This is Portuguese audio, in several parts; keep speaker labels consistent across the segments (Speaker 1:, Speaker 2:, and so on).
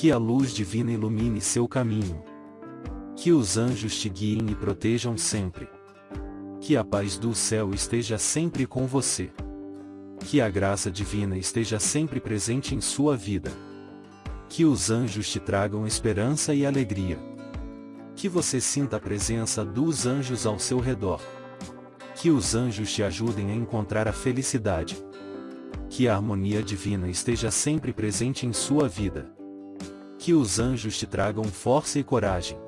Speaker 1: Que a luz divina ilumine seu caminho. Que os anjos te guiem e protejam sempre. Que a paz do céu esteja sempre com você. Que a graça divina esteja sempre presente em sua vida. Que os anjos te tragam esperança e alegria. Que você sinta a presença dos anjos ao seu redor. Que os anjos te ajudem a encontrar a felicidade. Que a harmonia divina esteja sempre presente em sua vida. Que os anjos te tragam força e coragem.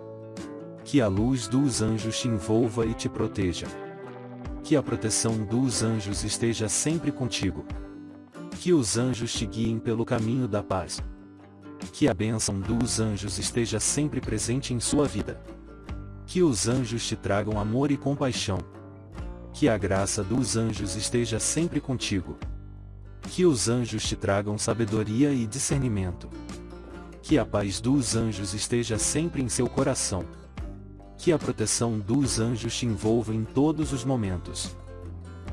Speaker 1: Que a luz dos anjos te envolva e te proteja. Que a proteção dos anjos esteja sempre contigo. Que os anjos te guiem pelo caminho da paz. Que a bênção dos anjos esteja sempre presente em sua vida. Que os anjos te tragam amor e compaixão. Que a graça dos anjos esteja sempre contigo. Que os anjos te tragam sabedoria e discernimento. Que a paz dos anjos esteja sempre em seu coração. Que a proteção dos anjos te envolva em todos os momentos.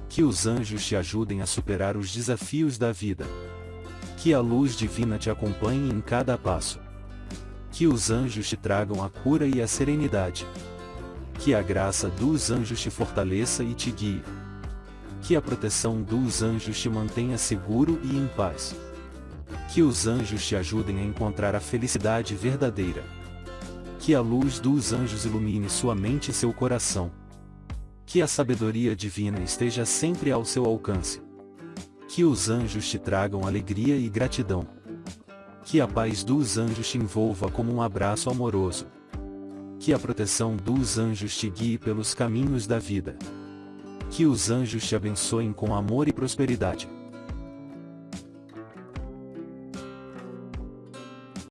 Speaker 1: Que os anjos te ajudem a superar os desafios da vida. Que a luz divina te acompanhe em cada passo. Que os anjos te tragam a cura e a serenidade. Que a graça dos anjos te fortaleça e te guie. Que a proteção dos anjos te mantenha seguro e em paz. Que os anjos te ajudem a encontrar a felicidade verdadeira. Que a luz dos anjos ilumine sua mente e seu coração. Que a sabedoria divina esteja sempre ao seu alcance. Que os anjos te tragam alegria e gratidão. Que a paz dos anjos te envolva como um abraço amoroso. Que a proteção dos anjos te guie pelos caminhos da vida. Que os anjos te abençoem com amor e prosperidade.